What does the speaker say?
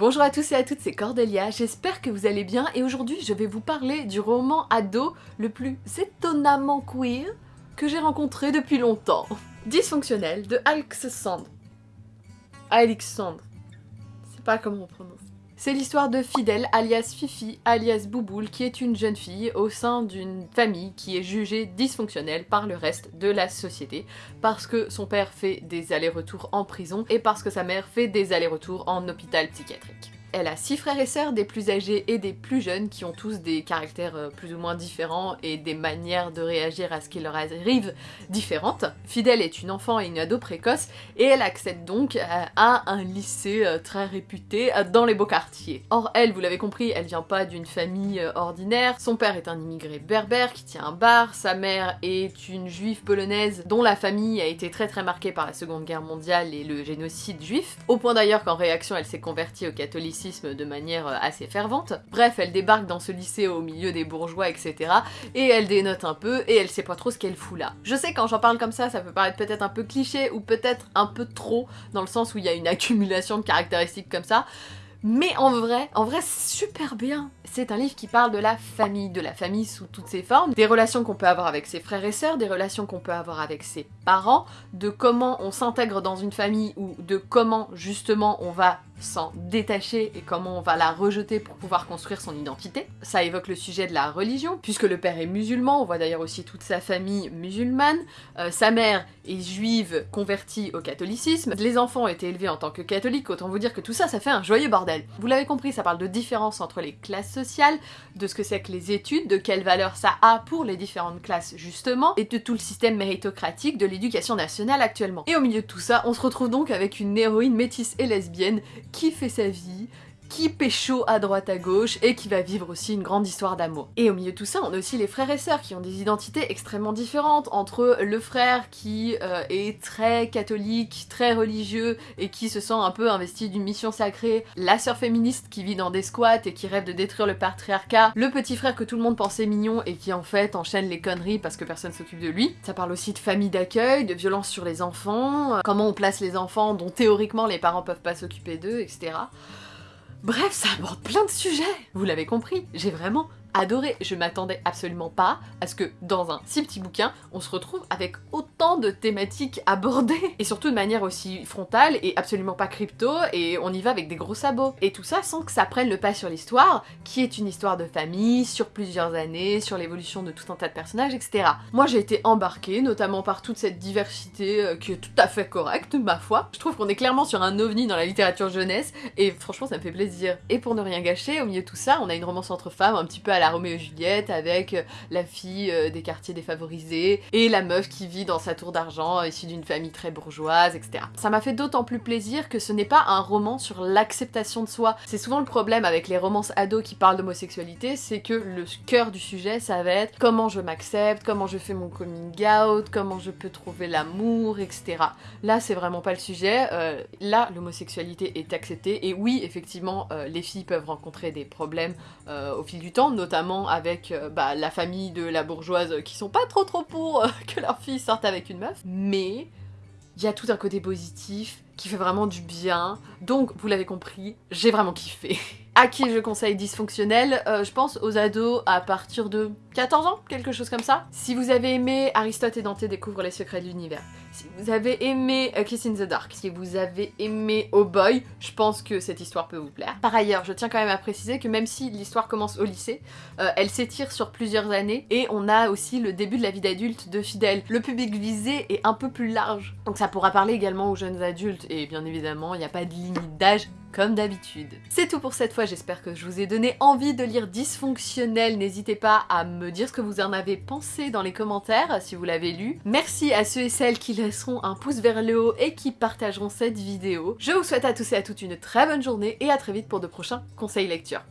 Bonjour à tous et à toutes, c'est Cordelia, j'espère que vous allez bien et aujourd'hui je vais vous parler du roman ado le plus étonnamment queer que j'ai rencontré depuis longtemps. Dysfonctionnel de Alexandre. Alexandre. C'est pas comment on prononce. C'est l'histoire de Fidèle, alias Fifi, alias Bouboule, qui est une jeune fille au sein d'une famille qui est jugée dysfonctionnelle par le reste de la société, parce que son père fait des allers-retours en prison et parce que sa mère fait des allers-retours en hôpital psychiatrique. Elle a six frères et sœurs, des plus âgés et des plus jeunes, qui ont tous des caractères euh, plus ou moins différents et des manières de réagir à ce qui leur arrive différentes. Fidèle est une enfant et une ado précoce, et elle accède donc à un lycée euh, très réputé euh, dans les beaux quartiers. Or elle, vous l'avez compris, elle vient pas d'une famille ordinaire, son père est un immigré berbère qui tient un bar, sa mère est une juive polonaise dont la famille a été très très marquée par la seconde guerre mondiale et le génocide juif, au point d'ailleurs qu'en réaction elle s'est convertie au catholicisme de manière euh, assez fervente. Bref, elle débarque dans ce lycée au milieu des bourgeois, etc. Et elle dénote un peu, et elle sait pas trop ce qu'elle fout là. Je sais quand j'en parle comme ça, ça peut paraître peut-être un peu cliché, ou peut-être un peu trop, dans le sens où il y a une accumulation de caractéristiques comme ça. Mais en vrai, en vrai super bien. C'est un livre qui parle de la famille, de la famille sous toutes ses formes, des relations qu'on peut avoir avec ses frères et sœurs, des relations qu'on peut avoir avec ses parents, de comment on s'intègre dans une famille ou de comment justement on va s'en détacher et comment on va la rejeter pour pouvoir construire son identité. Ça évoque le sujet de la religion, puisque le père est musulman, on voit d'ailleurs aussi toute sa famille musulmane, euh, sa mère est juive convertie au catholicisme, les enfants ont été élevés en tant que catholiques, autant vous dire que tout ça, ça fait un joyeux bordel. Vous l'avez compris, ça parle de différence entre les classes sociales, de ce que c'est que les études, de quelle valeur ça a pour les différentes classes justement, et de tout le système méritocratique de l'éducation nationale actuellement. Et au milieu de tout ça, on se retrouve donc avec une héroïne métisse et lesbienne qui fait sa vie, qui pécho à droite à gauche et qui va vivre aussi une grande histoire d'amour. Et au milieu de tout ça, on a aussi les frères et sœurs qui ont des identités extrêmement différentes entre le frère qui euh, est très catholique, très religieux et qui se sent un peu investi d'une mission sacrée, la sœur féministe qui vit dans des squats et qui rêve de détruire le patriarcat, le petit frère que tout le monde pensait mignon et qui en fait enchaîne les conneries parce que personne s'occupe de lui. Ça parle aussi de famille d'accueil, de violence sur les enfants, euh, comment on place les enfants dont théoriquement les parents peuvent pas s'occuper d'eux, etc. Bref, ça aborde plein de sujets. Vous l'avez compris, j'ai vraiment adoré. Je m'attendais absolument pas à ce que dans un si petit bouquin, on se retrouve avec autant de thématiques abordées et surtout de manière aussi frontale et absolument pas crypto et on y va avec des gros sabots. Et tout ça sans que ça prenne le pas sur l'histoire, qui est une histoire de famille, sur plusieurs années, sur l'évolution de tout un tas de personnages, etc. Moi j'ai été embarquée, notamment par toute cette diversité euh, qui est tout à fait correcte, ma foi. Je trouve qu'on est clairement sur un ovni dans la littérature jeunesse et franchement ça me fait plaisir. Et pour ne rien gâcher, au milieu de tout ça, on a une romance entre femmes un petit peu à la Roméo et Juliette avec euh, la fille euh, des quartiers défavorisés et la meuf qui vit dans sa tour d'argent issue d'une famille très bourgeoise, etc. Ça m'a fait d'autant plus plaisir que ce n'est pas un roman sur l'acceptation de soi. C'est souvent le problème avec les romances ados qui parlent d'homosexualité, c'est que le cœur du sujet ça va être comment je m'accepte, comment je fais mon coming out, comment je peux trouver l'amour, etc. Là c'est vraiment pas le sujet, euh, là l'homosexualité est acceptée et oui effectivement les filles peuvent rencontrer des problèmes au fil du temps, notamment avec euh, bah, la famille de la bourgeoise qui sont pas trop trop pour euh, que leur fille sorte avec une meuf, mais il y a tout un côté positif qui fait vraiment du bien, donc vous l'avez compris, j'ai vraiment kiffé. À qui je conseille dysfonctionnel euh, Je pense aux ados à partir de 14 ans, quelque chose comme ça. Si vous avez aimé Aristote et Dante découvrent les secrets de l'univers, si vous avez aimé A Kiss in the Dark, si vous avez aimé Oh Boy, je pense que cette histoire peut vous plaire. Par ailleurs, je tiens quand même à préciser que même si l'histoire commence au lycée, euh, elle s'étire sur plusieurs années et on a aussi le début de la vie d'adulte de Fidèle. Le public visé est un peu plus large, donc ça pourra parler également aux jeunes adultes et bien évidemment, il n'y a pas de limite d'âge comme d'habitude. C'est tout pour cette fois, j'espère que je vous ai donné envie de lire Dysfonctionnel. N'hésitez pas à me dire ce que vous en avez pensé dans les commentaires si vous l'avez lu. Merci à ceux et celles qui laisseront un pouce vers le haut et qui partageront cette vidéo. Je vous souhaite à tous et à toutes une très bonne journée et à très vite pour de prochains conseils lecture.